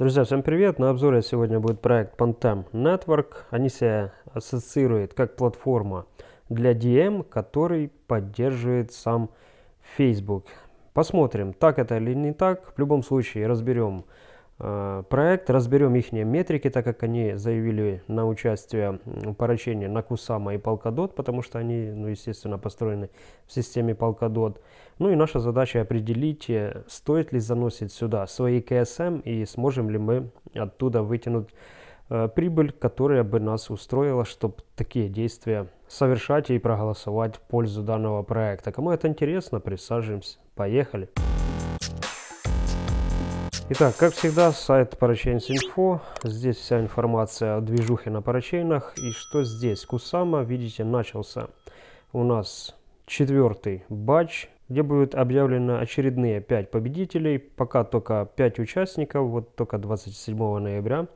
Друзья, всем привет! На обзоре сегодня будет проект Pantem Network. Они себя ассоциируют как платформа для DM, который поддерживает сам Facebook. Посмотрим, так это или не так. В любом случае разберем проект, разберем их метрики, так как они заявили на участие в поручении на Кусама и Polkadot, потому что они, ну, естественно, построены в системе Polkadot. Ну и наша задача определить, э, стоит ли заносить сюда свои КСМ и сможем ли мы оттуда вытянуть э, прибыль, которая бы нас устроила, чтобы такие действия совершать и проголосовать в пользу данного проекта. Кому это интересно, присаживаемся. Поехали! Итак, как всегда, сайт Parachains.info. Здесь вся информация о движухе на парачейнах. И что здесь? Кусама, видите, начался у нас четвертый батч, где будут объявлены очередные 5 победителей. Пока только 5 участников, вот только 27 ноября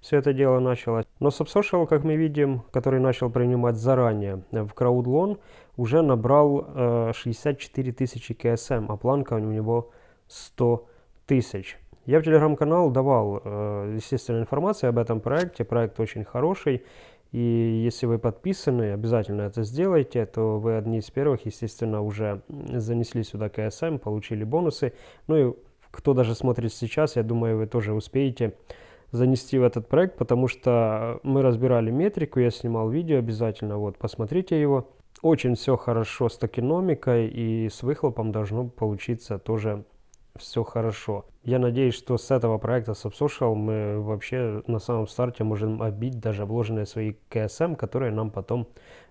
все это дело началось. Но SubSocial, как мы видим, который начал принимать заранее в краудлон, уже набрал э, 64 тысячи КСМ, а планка у него 100 тысяч. Я в телеграм-канал давал, э, естественно, информацию об этом проекте. Проект очень хороший. И если вы подписаны, обязательно это сделайте, то вы одни из первых, естественно, уже занесли сюда КСМ, получили бонусы. Ну и кто даже смотрит сейчас, я думаю, вы тоже успеете занести в этот проект, потому что мы разбирали метрику, я снимал видео обязательно, вот, посмотрите его. Очень все хорошо с токеномикой и с выхлопом должно получиться тоже все хорошо. Я надеюсь, что с этого проекта SubSocial мы вообще на самом старте можем обить даже вложенные свои КСМ, которые нам потом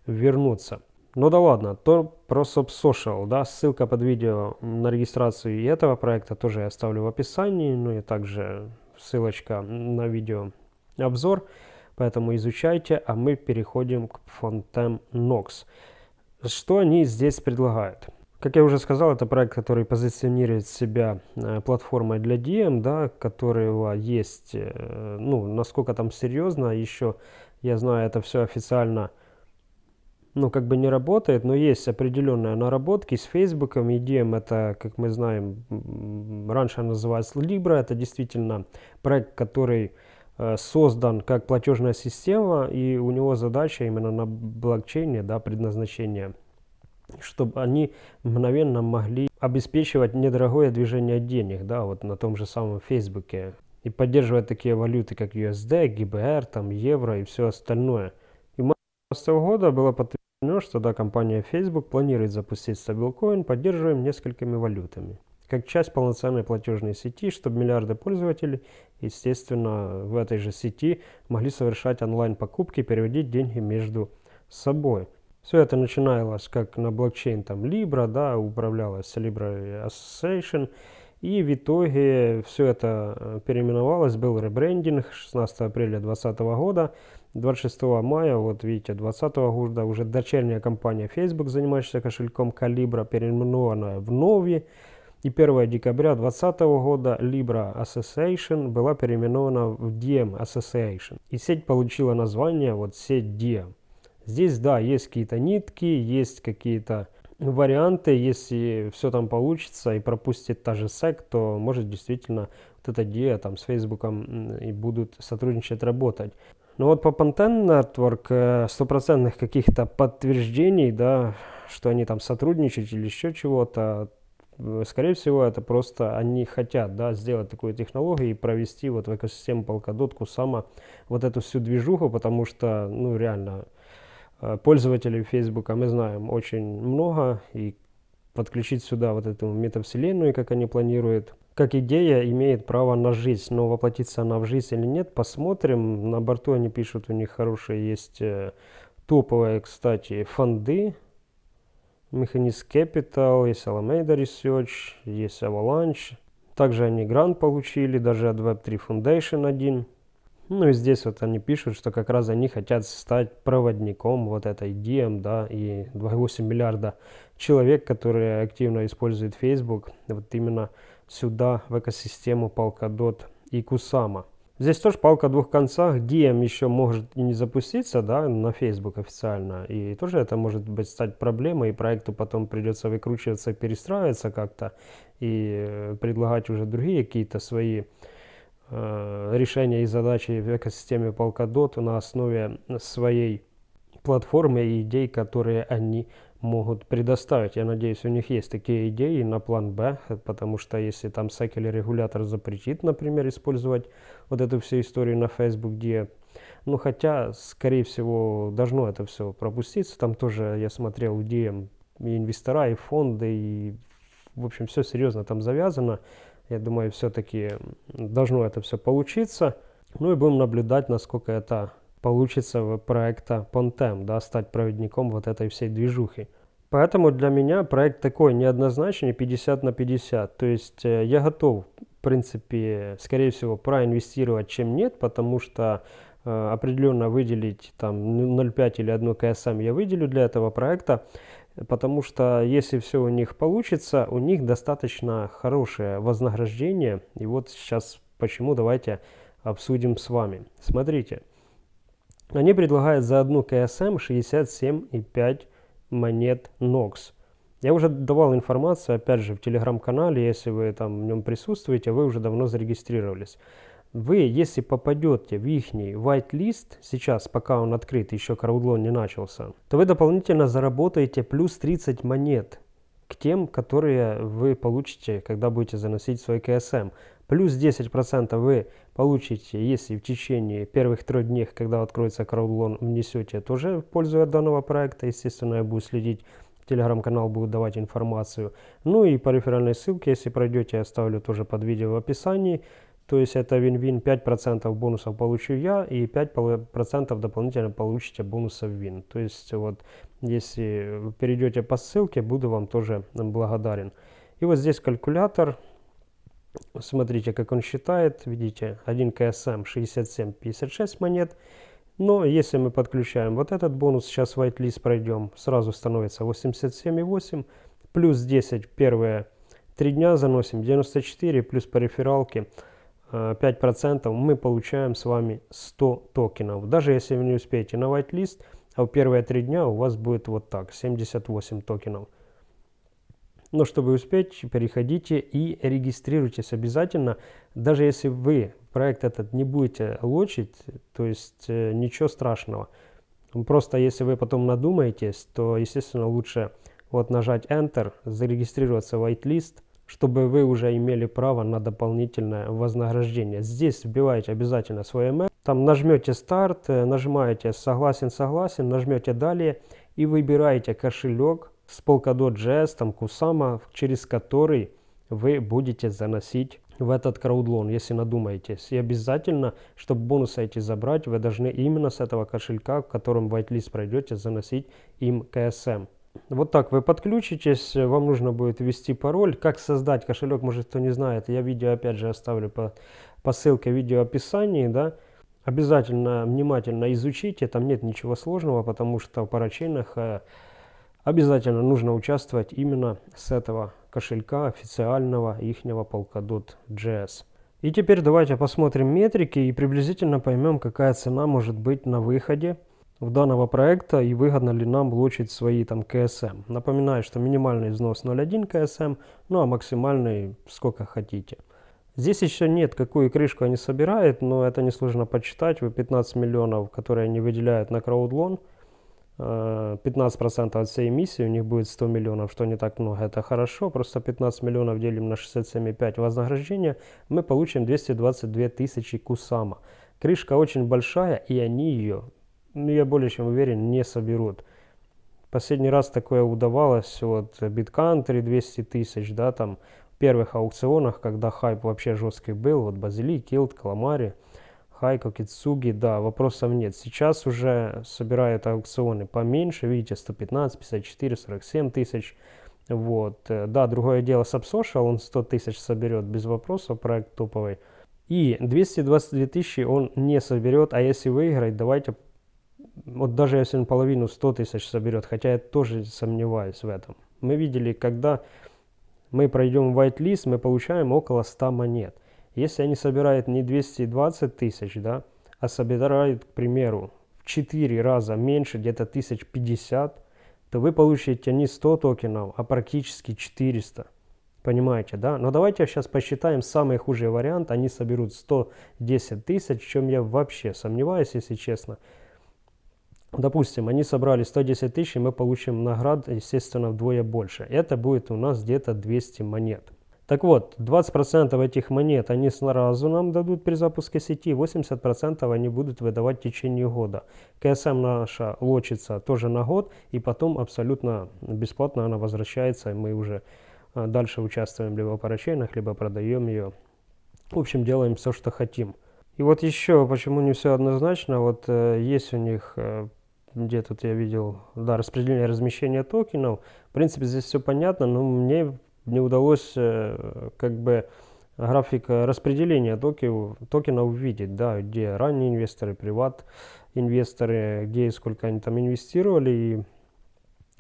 вернутся. Ну да ладно, то про SubSocial, да, ссылка под видео на регистрацию и этого проекта тоже я оставлю в описании, ну и также ссылочка на видео обзор, поэтому изучайте, а мы переходим к Fontem Nox. Что они здесь предлагают? Как я уже сказал, это проект, который позиционирует себя э, платформой для DM, да, которого есть, э, ну, насколько там серьезно, еще, я знаю, это все официально, ну, как бы не работает, но есть определенные наработки с Facebook, и DM это, как мы знаем, раньше называлось Libra, это действительно проект, который э, создан как платежная система, и у него задача именно на блокчейне, да, предназначение – чтобы они мгновенно могли обеспечивать недорогое движение денег, да, вот на том же самом Фейсбуке, и поддерживать такие валюты, как USD, GBR, там, евро и все остальное. И в марте 2015 года было подтверждено, что да, компания Facebook планирует запустить стабилкоин, поддерживаем несколькими валютами. Как часть полноценной платежной сети, чтобы миллиарды пользователей, естественно, в этой же сети могли совершать онлайн-покупки, переводить деньги между собой. Все это начиналось как на блокчейн там Libra, да, управлялось Libra Association. И в итоге все это э, переименовалось, был ребрендинг 16 апреля 2020 года. 26 мая, вот видите, 2020 года уже дочерняя компания Facebook, занимающаяся кошельком Calibra, переименована в Novi. И 1 декабря 2020 года Libra Association была переименована в Diem Association. И сеть получила название вот сеть Diem. Здесь, да, есть какие-то нитки, есть какие-то варианты. Если все там получится и пропустит та же SEC, то может действительно вот эта идея там с Фейсбуком и будут сотрудничать, работать. Но вот по Panten Network э, стопроцентных каких-то подтверждений, да, что они там сотрудничают или еще чего-то, э, скорее всего, это просто они хотят, да, сделать такую технологию и провести вот в экосистему Polkadot Kusama вот эту всю движуху, потому что, ну, реально, пользователей Facebook мы знаем очень много, и подключить сюда вот эту метавселенную, как они планируют, как идея имеет право на жизнь, но воплотиться она в жизнь или нет, посмотрим. На борту они пишут, у них хорошие есть э, топовые, кстати, фонды. Mechanist Capital, есть Alameda Research, есть Avalanche. Также они грант получили, даже от Web3 Foundation один. Ну и здесь вот они пишут, что как раз они хотят стать проводником вот этой DM, да, и 2,8 миллиарда человек, которые активно используют Facebook, вот именно сюда, в экосистему Polkadot и Kusama. Здесь тоже палка о двух концах. DM еще может и не запуститься, да, на Facebook официально. И тоже это может быть стать проблемой, и проекту потом придется выкручиваться, перестраиваться как-то и предлагать уже другие какие-то свои Э, решения и задачи в экосистеме Polkadot на основе своей платформы и идей, которые они могут предоставить. Я надеюсь, у них есть такие идеи на план Б, потому что если там SEC регулятор запретит, например, использовать вот эту всю историю на Facebook, где, ну хотя, скорее всего, должно это все пропуститься, там тоже я смотрел, где инвестора, и фонды, и в общем все серьезно там завязано. Я думаю, все-таки должно это все получиться. Ну и будем наблюдать, насколько это получится проекта Pontem, да, стать проводником вот этой всей движухи. Поэтому для меня проект такой неоднозначный, 50 на 50. То есть э, я готов, в принципе, скорее всего, проинвестировать, чем нет, потому что э, определенно выделить там 0,5 или 1 КСМ я выделю для этого проекта, потому что если все у них получится, у них достаточно хорошее вознаграждение. И вот сейчас почему давайте обсудим с вами. Смотрите. Они предлагают за одну КСМ 67,5 монет NOX. Я уже давал информацию, опять же, в телеграм-канале, если вы там в нем присутствуете, вы уже давно зарегистрировались. Вы, если попадете в их whitelist, сейчас, пока он открыт, еще краудлон не начался, то вы дополнительно заработаете плюс 30 монет к тем, которые вы получите, когда будете заносить свой КСМ. Плюс 10% вы получите, если в течение первых трех дней, когда откроется краудлон, внесете тоже в пользу данного проекта. Естественно, я буду следить, телеграм-канал будет давать информацию. Ну и по реферальной ссылке, если пройдете, я оставлю тоже под видео в описании. То есть это вин-вин, 5% бонусов получу я и 5% дополнительно получите бонусов вин. То есть вот если вы перейдете по ссылке, буду вам тоже благодарен. И вот здесь калькулятор. Смотрите, как он считает. Видите, 1 КСМ 67,56 монет. Но если мы подключаем вот этот бонус, сейчас whitelist пройдем, сразу становится 87,8. Плюс 10 первые 3 дня заносим, 94, плюс по рефералке 5%, э, мы получаем с вами 100 токенов. Даже если вы не успеете на whitelist, а в первые 3 дня у вас будет вот так, 78 токенов. Но чтобы успеть, переходите и регистрируйтесь обязательно. Даже если вы проект этот не будете лочить, то есть э, ничего страшного. Просто если вы потом надумаетесь, то, естественно, лучше вот нажать Enter, зарегистрироваться в whitelist, чтобы вы уже имели право на дополнительное вознаграждение. Здесь вбиваете обязательно свой email, там нажмете старт, э, нажимаете согласен, согласен, нажмете далее и выбираете кошелек, с Polkadot.js, там Kusama, через который вы будете заносить в этот краудлон, если надумаетесь. И обязательно, чтобы бонусы эти забрать, вы должны именно с этого кошелька, в котором whitelist пройдете, заносить им КСМ. Вот так вы подключитесь, вам нужно будет ввести пароль. Как создать кошелек, может кто не знает, я видео опять же оставлю по, по ссылке в видео описании, да. Обязательно внимательно изучите, там нет ничего сложного, потому что в парачейнах э, обязательно нужно участвовать именно с этого кошелька официального ихнего Polkadot.js. И теперь давайте посмотрим метрики и приблизительно поймем, какая цена может быть на выходе в данного проекта и выгодно ли нам блочить свои там КСМ. Напоминаю, что минимальный взнос 0.1 КСМ, ну а максимальный сколько хотите. Здесь еще нет, какую крышку они собирают, но это несложно почитать. Вы 15 миллионов, которые они выделяют на краудлон, 15% от всей эмиссии, у них будет 100 миллионов, что не так много, это хорошо, просто 15 миллионов делим на 67,5 вознаграждения, мы получим 222 тысячи кусама. Крышка очень большая, и они ее, ну, я более чем уверен, не соберут. Последний раз такое удавалось, вот, BitCountry 200 тысяч, да, там, в первых аукционах, когда хайп вообще жесткий был, вот, Базилик, Килд, Каламари, Хайко, Кицуги, да, вопросов нет. Сейчас уже собирают аукционы поменьше, видите, 115, 54, 47 тысяч. Вот, э, да, другое дело Subsocial, он 100 тысяч соберет без вопросов, проект топовый. И 222 тысячи он не соберет, а если выиграть, давайте, вот даже если он половину 100 тысяч соберет, хотя я тоже сомневаюсь в этом. Мы видели, когда мы пройдем whitelist, мы получаем около 100 монет. Если они собирают не 220 тысяч, да, а собирают, к примеру, в 4 раза меньше, где-то 1050, то вы получите не 100 токенов, а практически 400. Понимаете, да? Но давайте сейчас посчитаем самый худший вариант. Они соберут 110 тысяч, в чем я вообще сомневаюсь, если честно. Допустим, они собрали 110 тысяч, и мы получим наград, естественно, вдвое больше. Это будет у нас где-то 200 монет. Так вот, 20% этих монет они сразу нам дадут при запуске сети, 80% они будут выдавать в течение года. КСМ наша лочится тоже на год, и потом абсолютно бесплатно она возвращается, и мы уже а, дальше участвуем либо по рачейнах, либо продаем ее. В общем, делаем все, что хотим. И вот еще, почему не все однозначно, вот э, есть у них э, где тут я видел, да, распределение размещения токенов. В принципе, здесь все понятно, но мне не удалось э, как бы график распределения токенов, токенов увидеть, да, где ранние инвесторы, приват инвесторы, где и сколько они там инвестировали и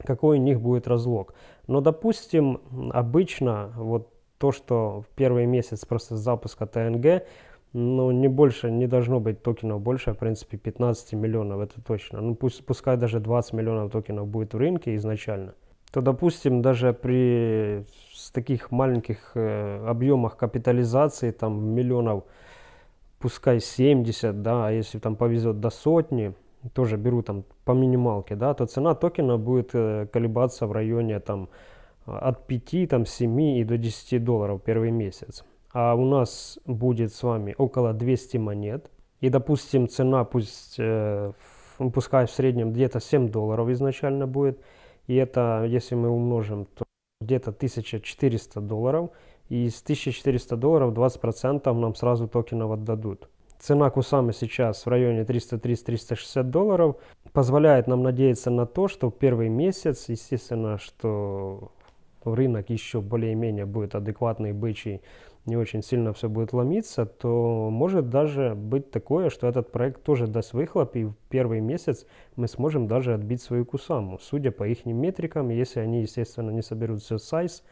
какой у них будет разлог. Но, допустим, обычно вот то, что в первый месяц просто запуска ТНГ но не больше, не должно быть токенов больше, в принципе, 15 миллионов, это точно. Ну, пусть, пускай даже 20 миллионов токенов будет в рынке изначально, то, допустим, даже при таких маленьких э, объемах капитализации, там, миллионов, пускай 70, да, а если там повезет до сотни, тоже беру там по минималке, да, то цена токена будет э, колебаться в районе там от 5, там, 7 и до 10 долларов первый месяц а у нас будет с вами около 200 монет, и, допустим, цена пусть, э, пускай в среднем где-то 7 долларов изначально будет, и это, если мы умножим, то где-то 1400 долларов, и из 1400 долларов 20% нам сразу токенов отдадут. Цена Кусамы сейчас в районе 330-360 долларов. Позволяет нам надеяться на то, что в первый месяц, естественно, что рынок еще более-менее будет адекватный, бычий, не очень сильно все будет ломиться, то может даже быть такое, что этот проект тоже даст выхлоп, и в первый месяц мы сможем даже отбить свою кусаму, судя по их метрикам, если они, естественно, не соберут все сайз,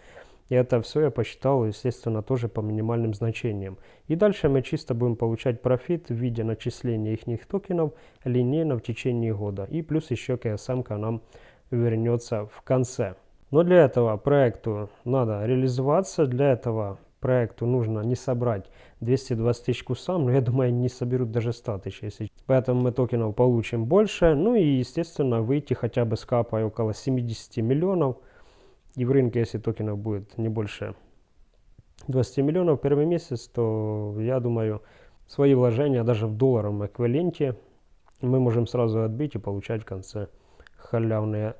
и это все я посчитал, естественно, тоже по минимальным значениям. И дальше мы чисто будем получать профит в виде начисления их токенов линейно в течение года. И плюс еще КСМ нам вернется в конце. Но для этого проекту надо реализоваться, для этого проекту нужно не собрать 220 тысяч кусам, но я думаю, не соберут даже 100 тысяч. Если... Поэтому мы токенов получим больше. Ну и, естественно, выйти хотя бы с капой около 70 миллионов. И в рынке, если токенов будет не больше 20 миллионов первый месяц, то я думаю, свои вложения даже в долларовом эквиваленте мы можем сразу отбить и получать в конце халявные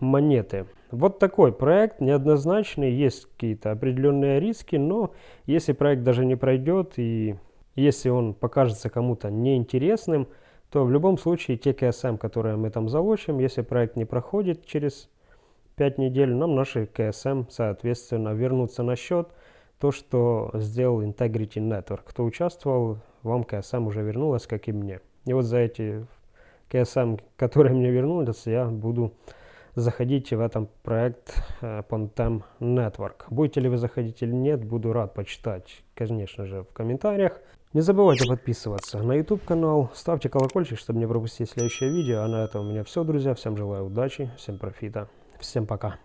монеты. Вот такой проект, неоднозначный, есть какие-то определенные риски, но если проект даже не пройдет и если он покажется кому-то неинтересным, то в любом случае те КСМ, которые мы там залочим, если проект не проходит через 5 недель, нам наши КСМ, соответственно, вернутся на счет. То, что сделал Integrity Network. Кто участвовал, вам КСМ уже вернулось, как и мне. И вот за эти КСМ, которые мне вернулись, я буду заходите в этом проект э, Pontem Network. Будете ли вы заходить или нет, буду рад почитать, конечно же, в комментариях. Не забывайте подписываться на YouTube канал, ставьте колокольчик, чтобы не пропустить следующее видео. А на этом у меня все, друзья. Всем желаю удачи, всем профита, всем пока.